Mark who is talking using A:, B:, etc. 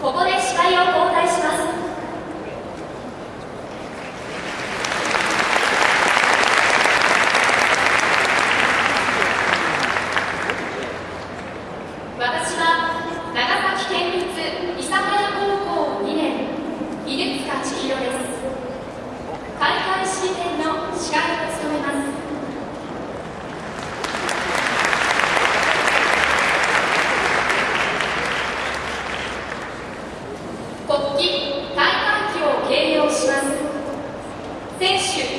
A: ここで司会を Sentiu.